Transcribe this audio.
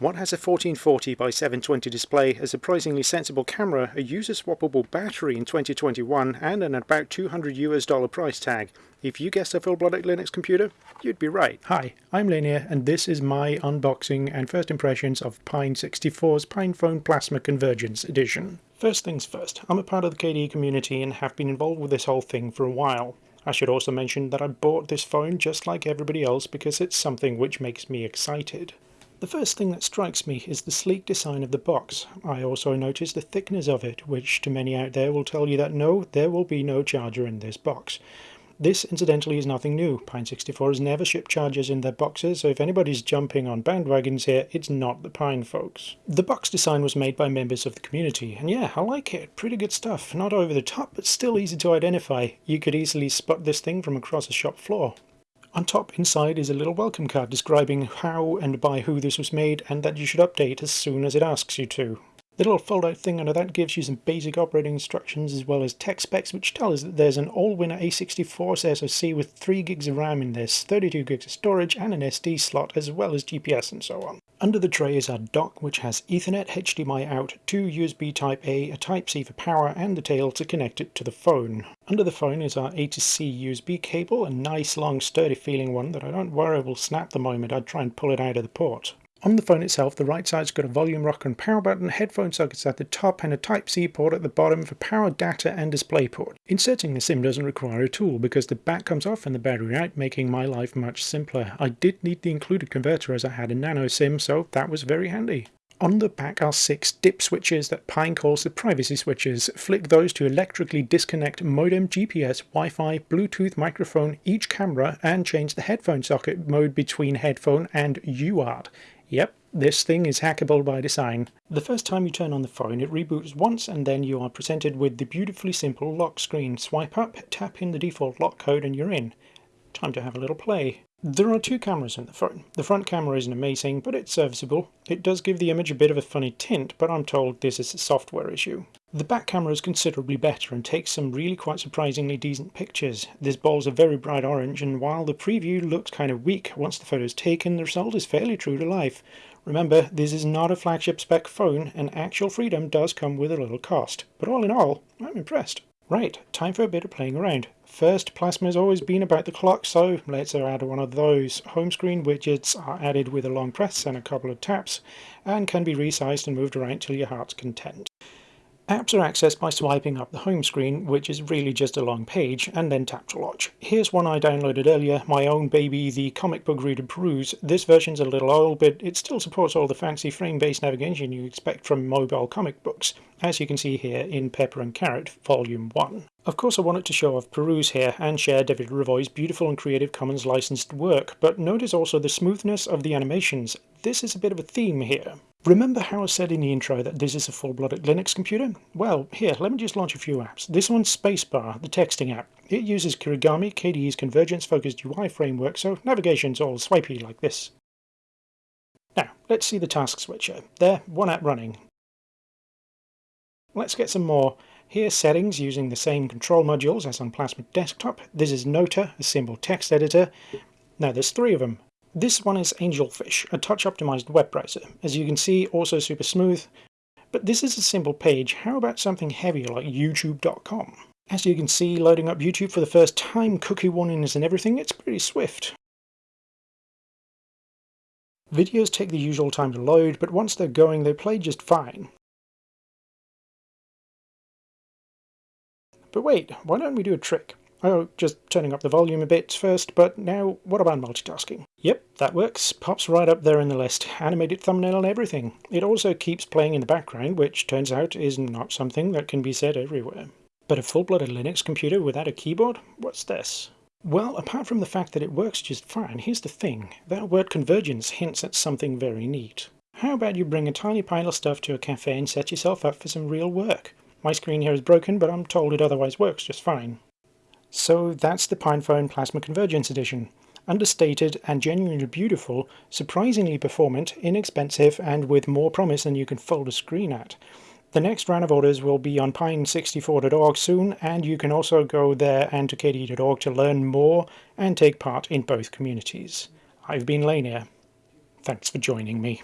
What has a 1440 by 720 display, a surprisingly sensible camera, a user-swappable battery in 2021, and an about 200 US dollar price tag? If you guessed a full-blooded Linux computer, you'd be right. Hi, I'm Leinir, and this is my unboxing and first impressions of Pine64's PinePhone Plasma Convergence Edition. First things first, I'm a part of the KDE community and have been involved with this whole thing for a while. I should also mention that I bought this phone just like everybody else because it's something which makes me excited. The first thing that strikes me is the sleek design of the box. I also notice the thickness of it, which to many out there will tell you that no, there will be no charger in this box. This, incidentally, is nothing new. Pine64 has never shipped chargers in their boxes, so if anybody's jumping on bandwagons here, it's not the Pine folks. The box design was made by members of the community, and yeah, I like it. Pretty good stuff. Not over the top, but still easy to identify. You could easily spot this thing from across a shop floor. On top inside is a little welcome card describing how and by who this was made and that you should update as soon as it asks you to. The little fold-out thing under that gives you some basic operating instructions as well as tech specs which tell us that there's an Allwinner A64 SoC with 3 gigs of RAM in this, 32 gigs of storage and an SD slot as well as GPS and so on. Under the tray is our dock which has Ethernet, HDMI out, two USB Type-A, a Type-C for power and the tail to connect it to the phone. Under the phone is our A to C USB cable, a nice long sturdy feeling one that I don't worry will snap the moment I try and pull it out of the port. On the phone itself, the right side's got a volume rocker and power button, headphone sockets at the top, and a Type-C port at the bottom for power, data, and display port. Inserting the SIM doesn't require a tool because the back comes off and the battery out, making my life much simpler. I did need the included converter as I had a nano SIM, so that was very handy. On the back are six dip switches that Pine calls the privacy switches. Flick those to electrically disconnect modem, GPS, Wi-Fi, Bluetooth, microphone, each camera, and change the headphone socket mode between headphone and UART. Yep, this thing is hackable by design. The first time you turn on the phone it reboots once and then you are presented with the beautifully simple lock screen. Swipe up, tap in the default lock code and you're in. Time to have a little play. There are two cameras in the phone. The front camera isn't amazing, but it's serviceable. It does give the image a bit of a funny tint, but I'm told this is a software issue. The back camera is considerably better and takes some really quite surprisingly decent pictures. This ball's a very bright orange and while the preview looks kind of weak once the photo is taken, the result is fairly true to life. Remember, this is not a flagship spec phone and actual freedom does come with a little cost. But all in all, I'm impressed. Right, time for a bit of playing around. First, Plasma has always been about the clock, so let's add one of those. Home screen widgets are added with a long press and a couple of taps, and can be resized and moved around till your heart's content. Apps are accessed by swiping up the home screen, which is really just a long page, and then tap to launch. Here's one I downloaded earlier, my own baby, the Comic Book Reader Peruse. This version's a little old, but it still supports all the fancy frame-based navigation you expect from mobile comic books, as you can see here in Pepper and Carrot, Volume 1. Of course I wanted to show off Peruse here and share David Revoy's beautiful and Creative Commons licensed work, but notice also the smoothness of the animations. This is a bit of a theme here. Remember how I said in the intro that this is a full-blooded Linux computer? Well, here, let me just launch a few apps. This one's Spacebar, the texting app. It uses Kirigami, KDE's convergence-focused UI framework, so navigation's all swipey like this. Now, let's see the task switcher. There, one app running. Let's get some more. Here, settings using the same control modules as on Plasma Desktop. This is Nota, a simple text editor. Now there's three of them. This one is Angelfish, a touch-optimized web browser. As you can see, also super smooth. But this is a simple page, how about something heavier like youtube.com? As you can see, loading up YouTube for the first time, cookie warnings and everything, it's pretty swift. Videos take the usual time to load, but once they're going, they play just fine. But wait, why don't we do a trick? Oh, just turning up the volume a bit first, but now what about multitasking? Yep, that works. Pops right up there in the list. Animated thumbnail and everything. It also keeps playing in the background, which turns out is not something that can be said everywhere. But a full-blooded Linux computer without a keyboard? What's this? Well, apart from the fact that it works just fine, here's the thing. That word convergence hints at something very neat. How about you bring a tiny pile of stuff to a cafe and set yourself up for some real work? My screen here is broken, but I'm told it otherwise works just fine. So that's the PinePhone Plasma Convergence Edition. Understated and genuinely beautiful, surprisingly performant, inexpensive, and with more promise than you can fold a screen at. The next round of orders will be on pine64.org soon, and you can also go there and to kde.org to learn more and take part in both communities. I've been Leinir. Thanks for joining me.